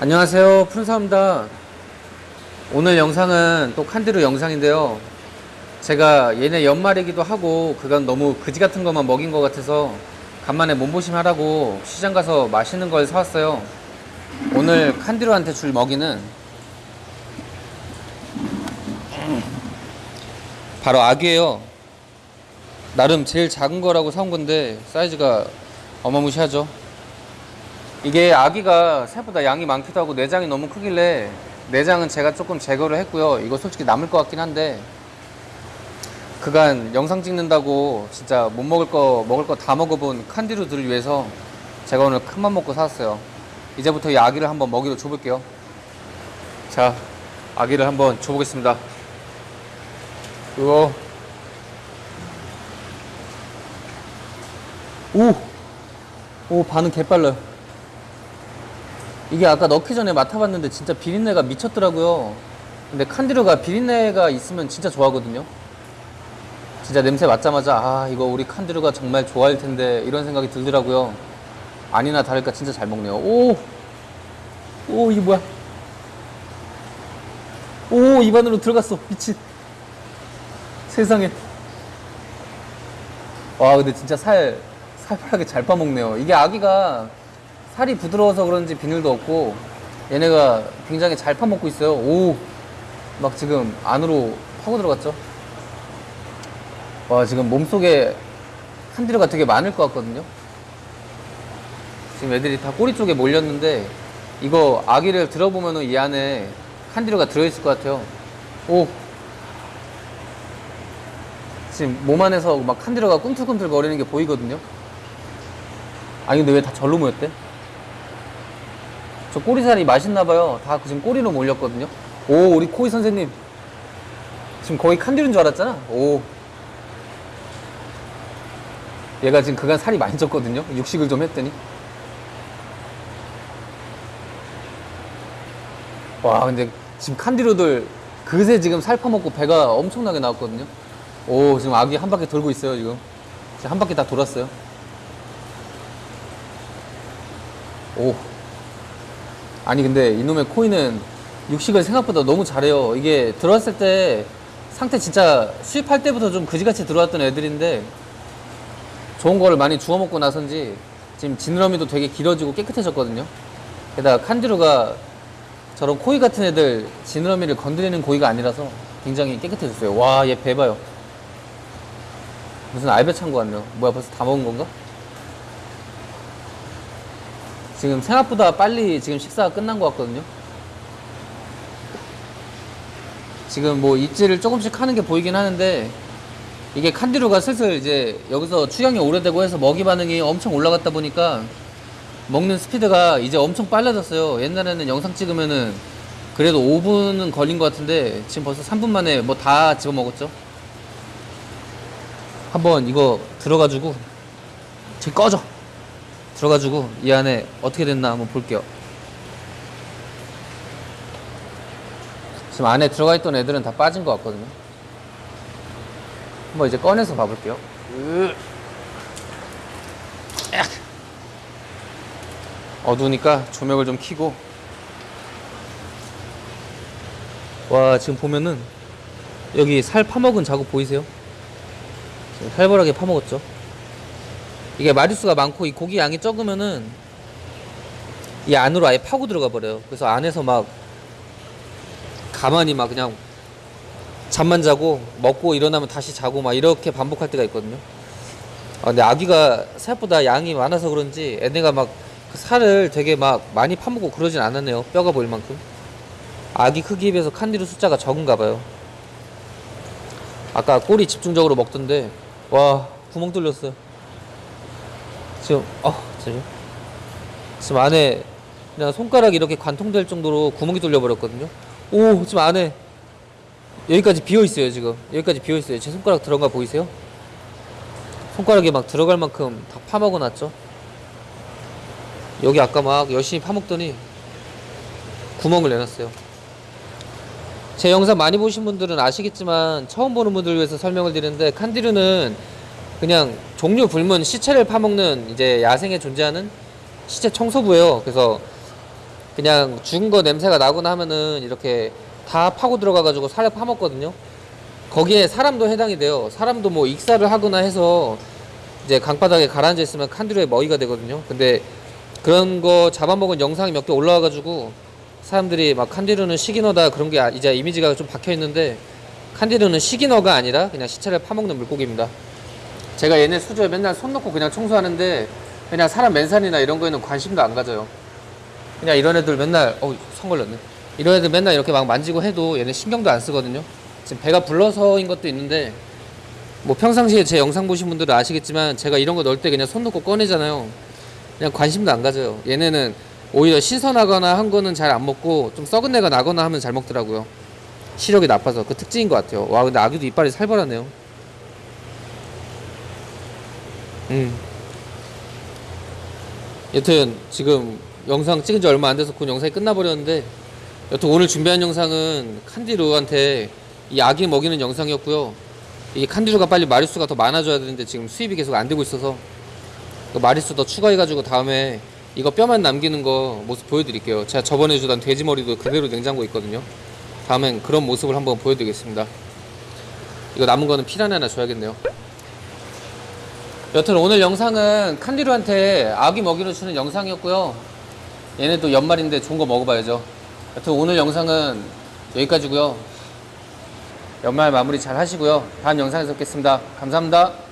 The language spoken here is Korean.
안녕하세요. 푸른사입니다. 오늘 영상은 또 칸디루 영상인데요. 제가 얘네 연말이기도 하고 그간 너무 그지 같은 것만 먹인 것 같아서 간만에 몸보심 하라고 시장 가서 맛있는 걸 사왔어요. 오늘 칸디루한테 줄 먹이는 바로 아기예요. 나름 제일 작은 거라고 사온 건데 사이즈가 어마무시하죠 이게 아기가 새보다 양이 많기도 하고 내장이 너무 크길래 내장은 제가 조금 제거를 했고요. 이거 솔직히 남을 것 같긴 한데 그간 영상 찍는다고 진짜 못 먹을 거 먹을 거 다 먹어본 칸디루들을 위해서 제가 오늘 큰맘 먹고 사왔어요. 이제부터 이 아기를 한번 먹이로 줘볼게요. 자, 아기를 한번 줘보겠습니다. 우와. 오! 오, 반응 개빨라요. 이게 아까 넣기 전에 맡아봤는데 진짜 비린내가 미쳤더라고요. 근데 칸디루가 비린내가 있으면 진짜 좋아하거든요. 진짜 냄새 맡자마자 아 이거 우리 칸디루가 정말 좋아할 텐데 이런 생각이 들더라고요. 아니나 다를까 진짜 잘 먹네요. 오, 오 이게 뭐야? 오 입안으로 들어갔어 미친. 세상에. 와 근데 진짜 살 살팔하게 잘 빠먹네요. 이게 아기가 살이 부드러워서 그런지 비늘도 없고 얘네가 굉장히 잘 파먹고 있어요. 오, 막 지금 안으로 파고 들어갔죠. 와, 지금 몸속에 칸디루가 되게 많을 것 같거든요. 지금 애들이 다 꼬리 쪽에 몰렸는데 이거 아기를 들어보면은 이 안에 칸디루가 들어있을 것 같아요. 오, 지금 몸 안에서 막 칸디루가 꿈틀꿈틀 거리는 게 보이거든요. 아니 근데 왜 다 절로 모였대? 저 꼬리살이 맛있나봐요. 다 지금 꼬리로 몰렸거든요. 오, 우리 코이 선생님. 지금 거의 칸디루인 줄 알았잖아. 오. 얘가 지금 그간 살이 많이 쪘거든요. 육식을 좀 했더니. 와, 근데 지금 칸디루들 그새 지금 살 퍼먹고 배가 엄청나게 나왔거든요. 오, 지금 아기 한 바퀴 돌고 있어요, 지금. 지금 한 바퀴 다 돌았어요. 오. 아니 근데 이놈의 코인은 육식을 생각보다 너무 잘해요. 이게 들어왔을 때 상태 진짜 수입할 때부터 좀 그지같이 들어왔던 애들인데 좋은 거를 많이 주워 먹고 나선지 지금 지느러미도 되게 길어지고 깨끗해졌거든요. 게다가 칸디루가 저런 코이 같은 애들 지느러미를 건드리는 고기가 아니라서 굉장히 깨끗해졌어요. 와, 얘 배 봐요. 무슨 알배 찬 거 같네요. 뭐야, 벌써 다 먹은 건가? 지금 생각보다 빨리 지금 식사가 끝난 것 같거든요. 지금 뭐 입질을 조금씩 하는 게 보이긴 하는데 이게 칸디루가 슬슬 이제 여기서 추경이 오래되고 해서 먹이 반응이 엄청 올라갔다 보니까 먹는 스피드가 이제 엄청 빨라졌어요. 옛날에는 영상 찍으면은 그래도 5분은 걸린 것 같은데 지금 벌써 3분 만에 뭐 다 집어 먹었죠. 한번 이거 들어가지고 지금 꺼져. 들어가지고 이 안에 어떻게 됐나 한번 볼게요. 지금 안에 들어가 있던 애들은 다 빠진 것 같거든요. 한번 이제 꺼내서 봐볼게요. 어두우니까 조명을 좀 켜고. 와, 지금 보면은 여기 살 파먹은 자국 보이세요? 살벌하게 파먹었죠? 이게 마리수가 많고 이 고기 양이 적으면은 이 안으로 아예 파고 들어가 버려요. 그래서 안에서 막 가만히 막 그냥 잠만 자고 먹고 일어나면 다시 자고 막 이렇게 반복할 때가 있거든요. 아, 근데 아기가 생각보다 양이 많아서 그런지 애네가 막그 살을 되게 막 많이 파먹고 그러진 않았네요. 뼈가 보일 만큼. 아기 크기에 비해서 칸디루 숫자가 적은가 봐요. 아까 꼬리 집중적으로 먹던데 와 구멍 뚫렸어요. 지금 어 지금 지금 안에 그냥 손가락이 이렇게 관통될 정도로 구멍이 뚫려 버렸거든요. 오 지금 안에 여기까지 비어 있어요 지금 여기까지 비어 있어요. 제 손가락 들어간 거 보이세요? 손가락에 막 들어갈 만큼 다 파먹어 놨죠. 여기 아까 막 열심히 파먹더니 구멍을 내놨어요. 제 영상 많이 보신 분들은 아시겠지만 처음 보는 분들 위해서 설명을 드리는데 칸디루는 그냥 종류 불문 시체를 파먹는 이제 야생에 존재하는 시체 청소부예요. 그래서 그냥 죽은 거 냄새가 나거나 하면은 이렇게 다 파고 들어가가지고 살에 파먹거든요. 거기에 사람도 해당이 돼요. 사람도 뭐 익사를 하거나 해서 이제 강바닥에 가라앉아 있으면 칸디루의 먹이가 되거든요. 근데 그런 거 잡아먹은 영상이 몇 개 올라와가지고 사람들이 막 칸디루는 시기너다 그런 게 아- 이제 이미지가 좀 박혀 있는데 칸디루는 시기너가 아니라 그냥 시체를 파먹는 물고기입니다. 제가 얘네 수조에 맨날 손 놓고 그냥 청소하는데 그냥 사람 맨살이나 이런 거에는 관심도 안 가져요. 그냥 이런 애들 맨날 어손 걸렸네. 이런 애들 맨날 이렇게 막 만지고 해도 얘네 신경도 안 쓰거든요. 지금 배가 불러서인 것도 있는데 뭐 평상시에 제 영상 보신 분들은 아시겠지만 제가 이런 거 넣을 때 그냥 손 놓고 꺼내잖아요. 그냥 관심도 안 가져요. 얘네는 오히려 신선하거나 한 거는 잘 안 먹고 좀 썩은 내가 나거나 하면 잘 먹더라고요. 시력이 나빠서 그 특징인 것 같아요. 와 근데 아기도 이빨이 살벌하네요. 음. 여튼 지금 영상 찍은 지 얼마 안 돼서 그 영상이 끝나버렸는데 여튼 오늘 준비한 영상은 칸디루한테 이 아기 먹이는 영상이었고요. 이 칸디루가 빨리 마리수가 더 많아져야 되는데 지금 수입이 계속 안 되고 있어서 그 마리수 더 추가해가지고 다음에 이거 뼈만 남기는 거 모습 보여드릴게요. 제가 저번에 주던 돼지 머리도 그대로 냉장고에 있거든요. 다음엔 그런 모습을 한번 보여드리겠습니다. 이거 남은 거는 피라냐 하나 줘야겠네요. 여튼 오늘 영상은 칸디루한테 아기 먹이로 주는 영상이었고요. 얘네도 연말인데 좋은 거 먹어봐야죠. 여튼 오늘 영상은 여기까지고요. 연말 마무리 잘 하시고요. 다음 영상에서 뵙겠습니다. 감사합니다.